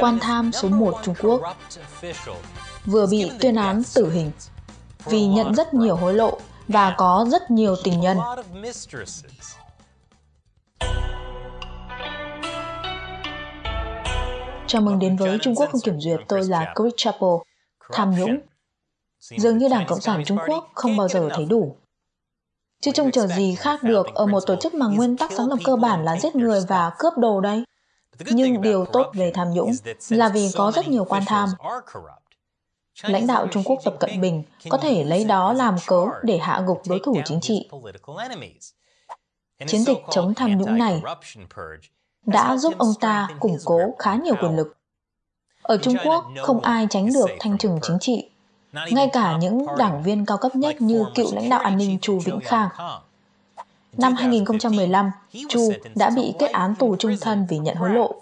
quan tham số 1 Trung Quốc, vừa bị tuyên án tử hình vì nhận rất nhiều hối lộ và có rất nhiều tình nhân. Chào mừng đến với Trung Quốc không kiểm duyệt, tôi là Chris Chappell. Tham nhũng Dường như Đảng Cộng sản Trung Quốc không bao giờ thấy đủ. Chứ trông chờ gì khác được ở một tổ chức mà nguyên tắc sáng lập cơ bản là giết người và cướp đồ đây. Nhưng điều tốt về tham nhũng là vì có rất nhiều quan tham. Lãnh đạo Trung Quốc Tập Cận Bình có thể lấy đó làm cớ để hạ gục đối thủ chính trị. Chiến dịch chống tham nhũng này đã giúp ông ta củng cố khá nhiều quyền lực. Ở Trung Quốc, không ai tránh được thanh trừng chính trị, ngay cả những đảng viên cao cấp nhất như cựu lãnh đạo an ninh Chu Vĩnh Khang. Năm 2015, Chu đã bị kết án tù trung thân vì nhận hối lộ.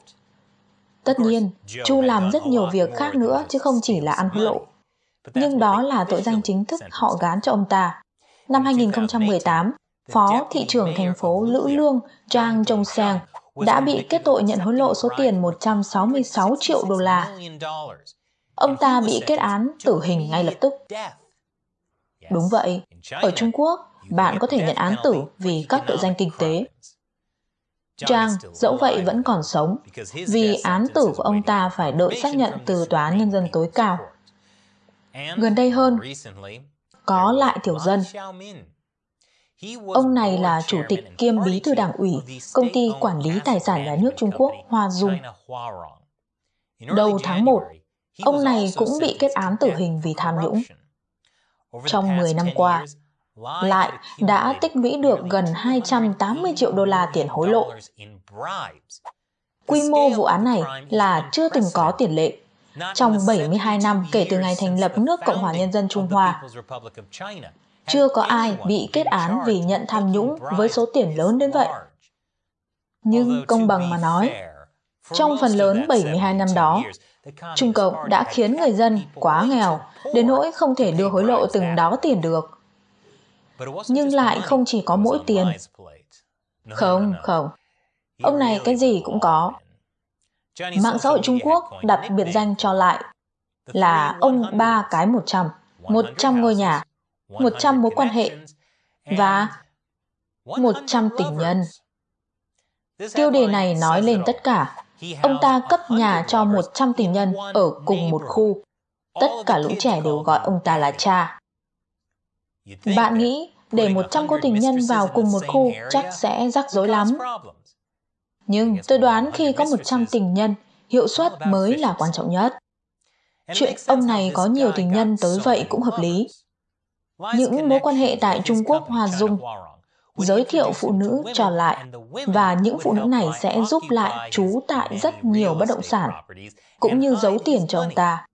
Tất nhiên, Chu làm rất nhiều việc khác nữa chứ không chỉ là ăn hối lộ. Nhưng đó là tội danh chính thức họ gán cho ông ta. Năm 2018, Phó thị trưởng thành phố Lữ Lương Zhang Zhongseng đã bị kết tội nhận hối lộ số tiền 166 triệu đô la. Ông ta bị kết án tử hình ngay lập tức. Đúng vậy, ở Trung Quốc, bạn có thể nhận án tử vì các tội danh kinh tế. Trang dẫu vậy vẫn còn sống vì án tử của ông ta phải đợi xác nhận từ Tòa án Nhân dân tối cao. Gần đây hơn, có lại tiểu dân. Ông này là chủ tịch kiêm bí thư đảng ủy công ty quản lý tài sản nhà nước Trung Quốc Hoa Dung. Đầu tháng 1, ông này cũng bị kết án tử hình vì tham nhũng. Trong 10 năm qua, lại đã tích lũy được gần 280 triệu đô la tiền hối lộ. Quy mô vụ án này là chưa từng có tiền lệ. Trong 72 năm kể từ ngày thành lập nước Cộng hòa Nhân dân Trung Hoa, chưa có ai bị kết án vì nhận tham nhũng với số tiền lớn đến vậy. Nhưng công bằng mà nói, trong phần lớn 72 năm đó, Trung Cộng đã khiến người dân quá nghèo đến nỗi không thể đưa hối lộ từng đó tiền được nhưng lại không chỉ có mỗi tiền. Không, không. Ông này cái gì cũng có. Mạng xã hội Trung Quốc đặt biệt danh cho lại là ông ba cái một trăm, một trăm ngôi nhà, một trăm mối quan hệ và một trăm tình nhân. Tiêu đề này nói lên tất cả. Ông ta cấp nhà cho 100 tình nhân ở cùng một khu. Tất cả lũ trẻ đều gọi ông ta là cha. Bạn nghĩ để 100 cô tình nhân vào cùng một khu chắc sẽ rắc rối lắm. Nhưng tôi đoán khi có 100 tình nhân, hiệu suất mới là quan trọng nhất. Chuyện ông này có nhiều tình nhân tới vậy cũng hợp lý. Những mối quan hệ tại Trung Quốc Hoa Dung giới thiệu phụ nữ trò lại và những phụ nữ này sẽ giúp lại chú tại rất nhiều bất động sản cũng như giấu tiền cho ông ta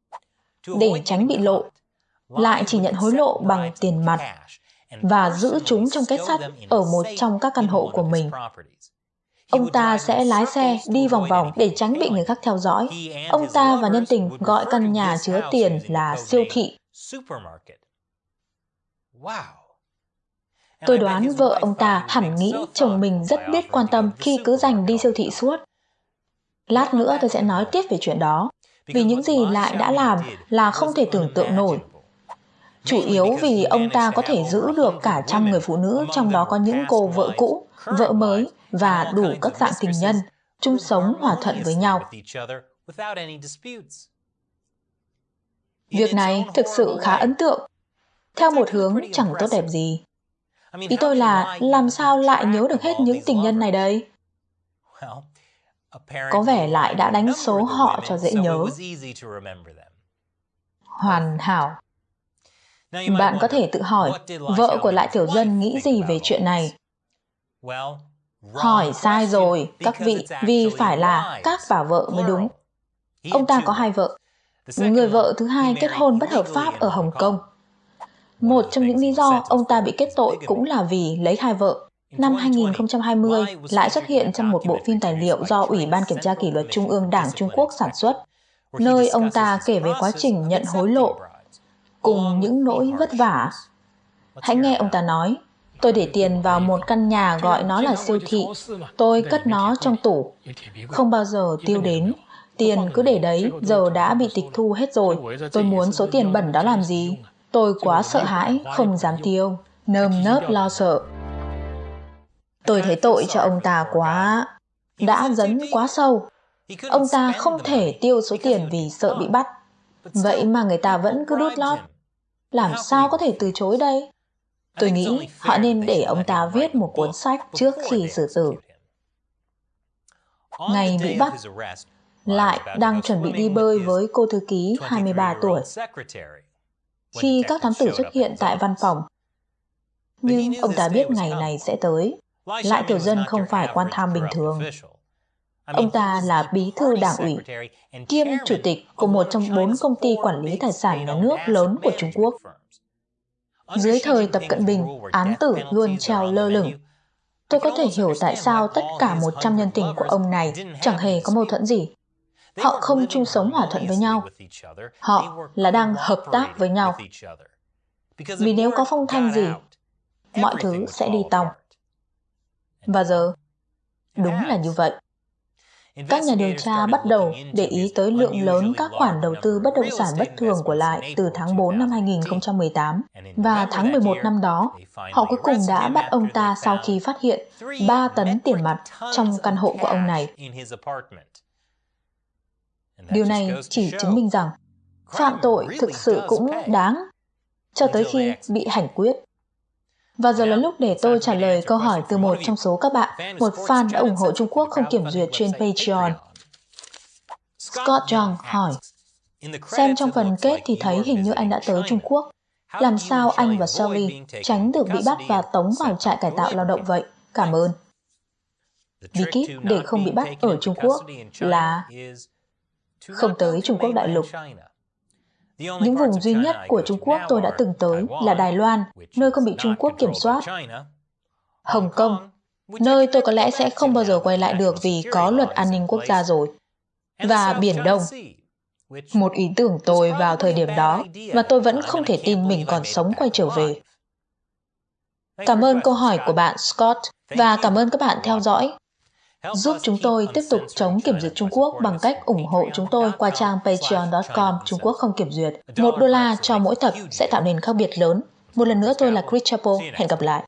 để tránh bị lộ lại chỉ nhận hối lộ bằng tiền mặt và giữ chúng trong kết sắt ở một trong các căn hộ của mình. Ông ta sẽ lái xe đi vòng vòng để tránh bị người khác theo dõi. Ông ta và nhân tình gọi căn nhà chứa tiền là siêu thị. Tôi đoán vợ ông ta hẳn nghĩ chồng mình rất biết quan tâm khi cứ dành đi siêu thị suốt. Lát nữa tôi sẽ nói tiếp về chuyện đó, vì những gì lại đã làm là không thể tưởng tượng nổi chủ yếu vì ông ta có thể giữ được cả trăm người phụ nữ, trong đó có những cô vợ cũ, vợ mới và đủ các dạng tình nhân, chung sống hòa thuận với nhau. Việc này thực sự khá ấn tượng, theo một hướng chẳng tốt đẹp gì. Ý tôi là làm sao lại nhớ được hết những tình nhân này đây? Có vẻ lại đã đánh số họ cho dễ nhớ. Hoàn hảo. Bạn có thể tự hỏi, vợ của lại tiểu dân nghĩ gì về chuyện này? Hỏi sai rồi, các vị, vì phải là các bà vợ mới đúng. Ông ta có hai vợ. Người vợ thứ hai kết hôn bất hợp pháp ở Hồng Kông. Một trong những lý do ông ta bị kết tội cũng là vì lấy hai vợ. Năm 2020 lại xuất hiện trong một bộ phim tài liệu do Ủy ban Kiểm tra Kỷ luật Trung ương Đảng Trung Quốc sản xuất, nơi ông ta kể về quá trình nhận hối lộ cùng những nỗi vất vả. Hãy nghe ông ta nói, tôi để tiền vào một căn nhà gọi nó là siêu thị, tôi cất nó trong tủ, không bao giờ tiêu đến, Tiền cứ để đấy, giờ đã bị tịch thu hết rồi. Tôi muốn số tiền bẩn đó làm gì? Tôi quá sợ hãi, không dám tiêu. Nơm nớp lo sợ. Tôi thấy tội cho ông ta quá. Đã dấn quá sâu. Ông ta không thể tiêu số tiền vì sợ bị bắt. Vậy mà người ta vẫn cứ đút lót. Làm sao có thể từ chối đây? Tôi nghĩ họ nên để ông ta viết một cuốn sách trước khi xử tử. Ngày bị bắt, lại đang chuẩn bị đi bơi với cô thư ký 23 tuổi. Khi các thám tử xuất hiện tại văn phòng, nhưng ông ta biết ngày này sẽ tới. Lại Tiểu Dân không phải quan tham bình thường. Ông ta là bí thư đảng ủy, kiêm chủ tịch của một trong bốn công ty quản lý tài sản nhà nước lớn của Trung Quốc. Dưới thời Tập Cận Bình, án tử luôn treo lơ lửng. Tôi có thể hiểu tại sao tất cả 100 nhân tình của ông này chẳng hề có mâu thuẫn gì. Họ không chung sống hòa thuận với nhau. Họ là đang hợp tác với nhau. Vì nếu có phong thanh gì, mọi thứ sẽ đi tòng. Và giờ, đúng là như vậy. Các nhà điều tra bắt đầu để ý tới lượng lớn các khoản đầu tư bất động sản bất thường của lại từ tháng 4 năm 2018 và tháng 11 năm đó, họ cuối cùng đã bắt ông ta sau khi phát hiện 3 tấn tiền mặt trong căn hộ của ông này. Điều này chỉ chứng minh rằng phạm tội thực sự cũng đáng cho tới khi bị hành quyết. Và giờ là lúc để tôi trả lời câu hỏi từ một trong số các bạn, một fan đã ủng hộ Trung Quốc không kiểm duyệt trên Patreon. Scott Young hỏi, xem trong phần kết thì thấy hình như anh đã tới Trung Quốc. Làm sao anh và Sally tránh được bị bắt và tống vào trại cải tạo lao động vậy? Cảm ơn. Bí kíp để không bị bắt ở Trung Quốc là không tới Trung Quốc đại lục. Những vùng duy nhất của Trung Quốc tôi đã từng tới là Đài Loan, nơi không bị Trung Quốc kiểm soát. Hồng Kông, nơi tôi có lẽ sẽ không bao giờ quay lại được vì có luật an ninh quốc gia rồi. Và Biển Đông, một ý tưởng tôi vào thời điểm đó và tôi vẫn không thể tin mình còn sống quay trở về. Cảm ơn câu hỏi của bạn Scott và cảm ơn các bạn theo dõi. Giúp chúng tôi tiếp tục chống kiểm duyệt Trung Quốc bằng cách ủng hộ chúng tôi qua trang patreon.com Trung Quốc không kiểm duyệt. Một đô la cho mỗi tập sẽ tạo nên khác biệt lớn. Một lần nữa tôi là Chris Chapo. Hẹn gặp lại.